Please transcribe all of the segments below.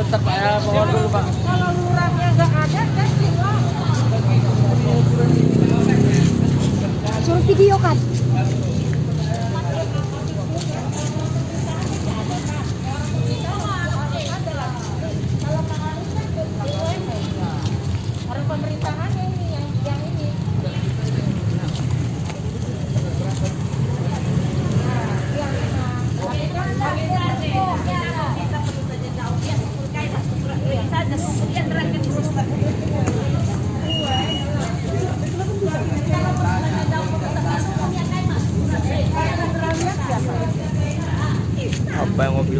Tetap saya mohon dulu Pak. Kalau lurahnya nggak ada, testing lah. Suruh video kan? Orang pemerintahan ini yang yang ini. Apa yang mobil video kan? Habis habis. Kita ngomongin ya, dengan yang siapa sekarang hanya pelaksanaan yang disuruh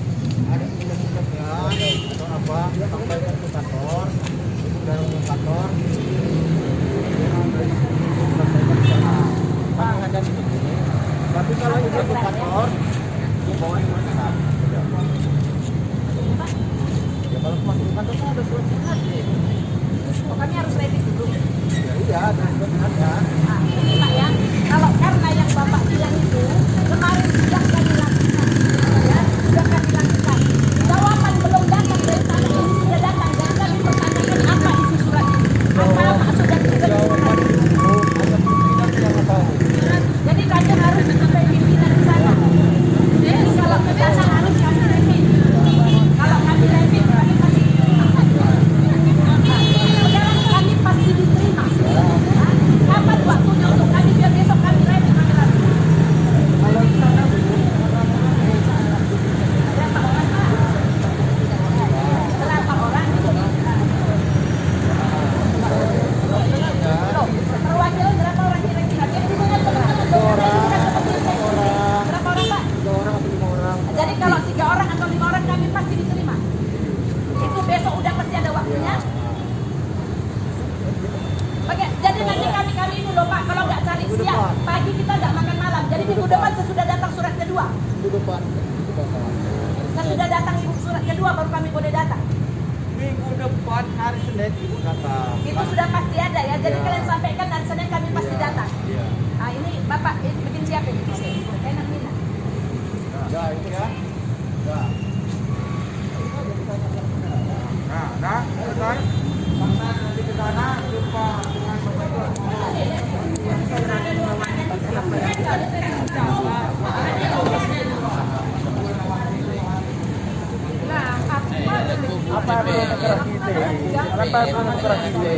ada ilmu-ilmunya atau apa, sampaikan ke kantor, dari kantor. Tapi kalau ibu ke kantor, kantor. Ya kalau masuk kantor kan ada surat sehatnya. Oh, kami harus ready dulu. Ya iya, ada surat sehatnya. Nah, ini Pak ya, kalau karena yang Bapak bilang itu kemarin sudah kami lakukan, ya, sudah kami lakukan. Jawaban belum datang dari sana ini sudah datang. Jadi kami pertanyakan apa isi surat ini? Apa sudah kita Jawaban itu hanya pimpinan yang tahu. Jadi kami harus sampai pimpinan di sana. Jadi kalau ke sana harus kami review. Kalau kami review, kami pasti Sekarang kami pasti diterima. Kapan waktunya untuk kami biar besok kami review kami lagi. Kalau di sana Bu, Berapa orang Pak? Berapa orang? Loh, perwakilan berapa orang kira-kira? Jadi hubungan teman-teman dong. orang, Berapa orang, orang Pak? tiga orang atau lima orang. Jadi kalau tiga orang atau lima orang kami pasti diterima. Itu besok udah pasti ada waktunya. Oke, jadi nanti kami kami ini loh Pak, kalau nggak cari Minggu siang, depan. pagi kita nggak makan malam. Depan sesudah datang surat kedua. Minggu depan. Sesudah datang ibu surat kedua baru kami boleh datang. Minggu depan hari Senin ibu datang. Itu sudah pasti ada ya. Jadi Iya. kalian sampaikan dan Senin kami pasti Iya, datang. Iya. Nah ini Bapak ini bikin siapa ini? Enak Mina. Ya, itu ya. Ya. Nah, nah, selesai. Nanti ke sana jumpa dengan Bapak Ibu. Apa yang negara kita? Apa yang negara kita?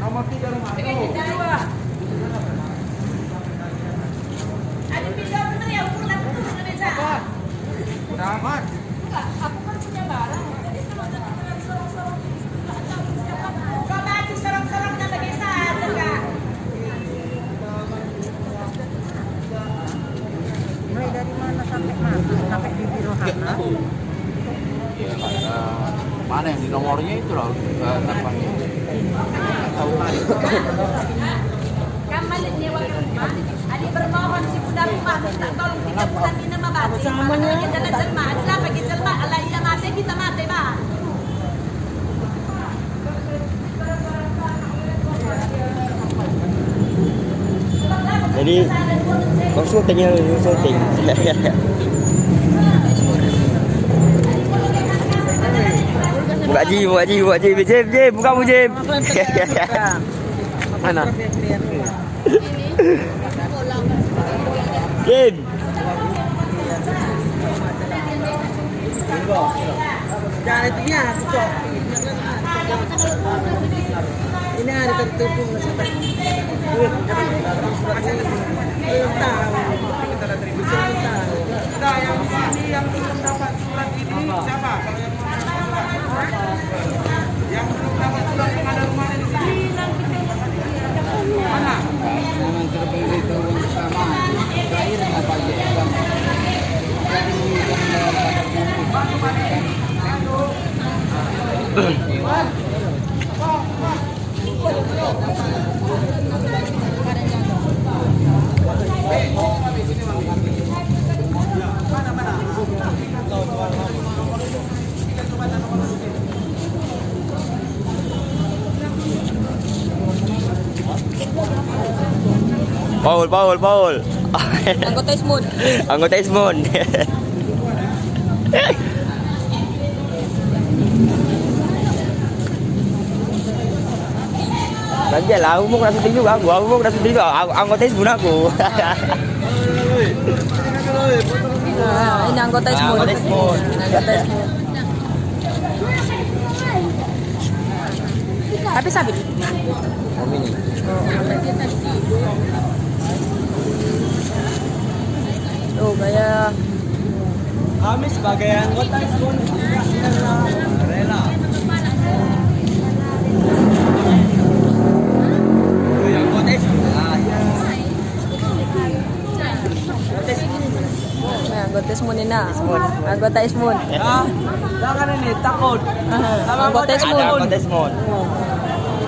Nomor tiga rumah itu. Udah aman. Aku kan punya barang. Jadi kalau ada yang sorong-sorong ini, nggak tahu siapa. Kau baju sorong-sorongnya bagaimana, Kak? Mulai dari mana sampai mana? Sampai di Biro Hana. Ya, karena mana yang di nomornya itu loh eh, tampaknya. Tahu kan? Balik nyewa ke rumah. Adi bermohon si budak rumah minta tolong tiga bulan ini mati. Samanya. Kita jalan jelma. Adalah bagi jelma. Allah ia mati kita mati bah. Jadi langsung tanya syuting. buka ji, buka ji, buka ji. Jim, Jim, buka mu Jim. Mana? Jim. Jangan itu dia, aku cok. Ini ada. Nah, yang di sini yang belum dapat surat ini siapa? Kalau yang Paul, Paul, Paul. Anggota Ismud. Anggota Ismon. Nanti lah, aku mau syuting juga, aku, aku mau juga, aku, anggota Ismon aku. Nah, ini anggota. Anggota Ismon. Anggota Ismud. Tapi sabit. Kami nih. Oh, gaya. Kami sebagai anggota rela. Anggota ya. Nah, Ismud ini na. Anggota Ismud. Ah, jangan ini takut. Anggota Ismud. Ada anggota Ismon.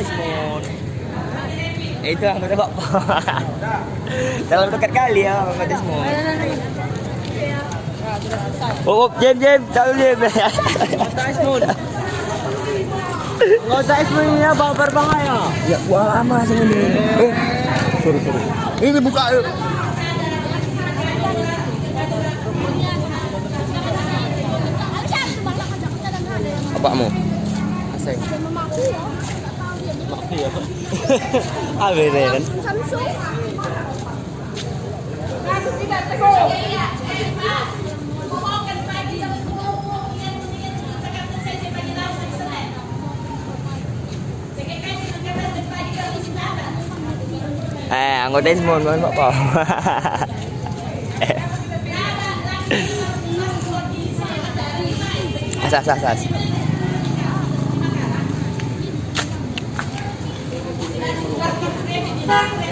Ismon. Eh, itu anggota bapak. Dalam dekat kali ya anggota Ismon. Oh, oh, Jem, Jem, tahu Jem. Anggota Ismon ini ya bawa berbangga ya. ya, wah lama sih ini. Eh, sorry, sorry. Ini buka yuk. Bapakmu? Asing. Ah, beda kan? Eh, anggota Pak. Asas, asas, Berapa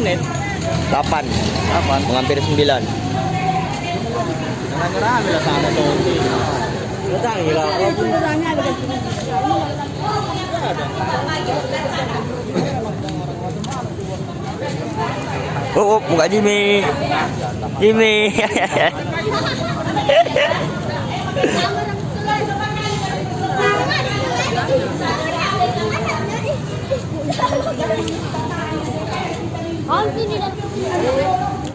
menit? 8 8 Menghampiri 9 Jangan nyerah bila sama tuh. Datang gila. Oh, oh buka Jimmy ini Oh, ini dah.